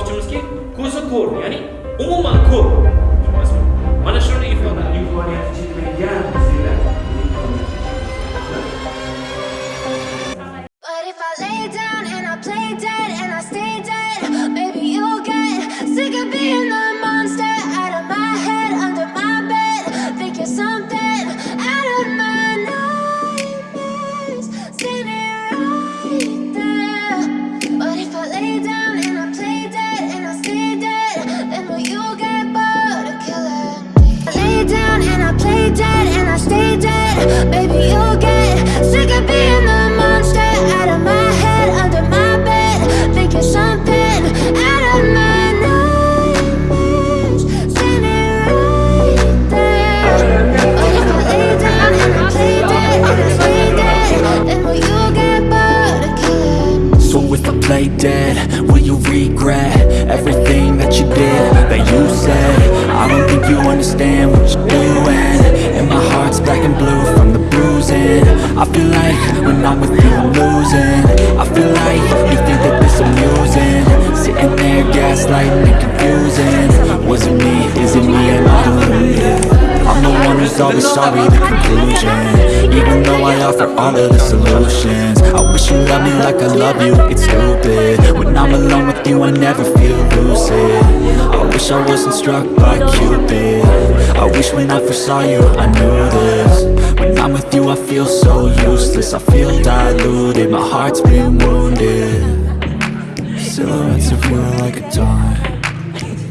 bakışımız ki kursa yani umuman lah, kor. Lay dead. Will you regret everything that you did, that you said? I don't think you understand what you're doing. And my heart's black and blue from the bruising. I feel like when I'm with you I'm losing. I feel like you think that this amusing. Sitting there gaslighting and confusing. Was it me, is it me, always sorry, the conclusion Even though I offer all of the solutions I wish you loved me like I love you, it's stupid. When I'm alone with you I never feel lucid. I wish I wasn't struck by Cupid. I wish when I first saw you I knew this. When I'm with you I feel so useless. I feel diluted, my heart's been wounded. Silhouettes of you are like a dawn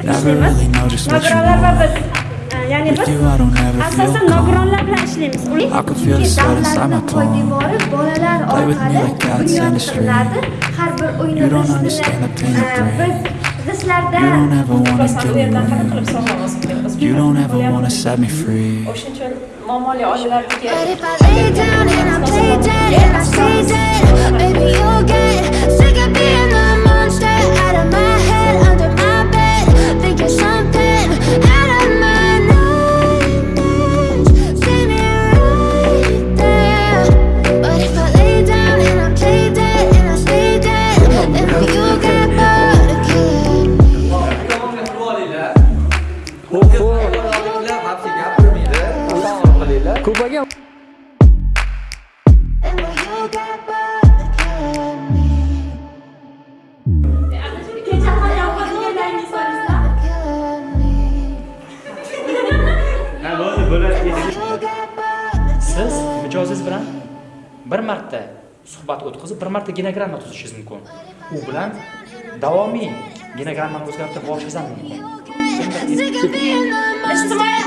Never really know just what you want ya'ni biz you I don't ever feel asosan nogironlar bilan ishlaymiz. Uning I can feel the sweat inside my palm poydevori bolalar orqali like cats in the street. bunyodlanadi har bir o'yinni You don't biz understand the pain of biz brain. bizlarda You don't ever wanna set me free. But if I lay down and I play dead and I stay dead, maybe Again? siz mijozingiz bilan bir marta suhbat o'tkazib bir marta genogramma tuzishingiz mumkin u bilan davomiy genogrammani o'zgartirib borishingiz ham mumkin ijtimoiy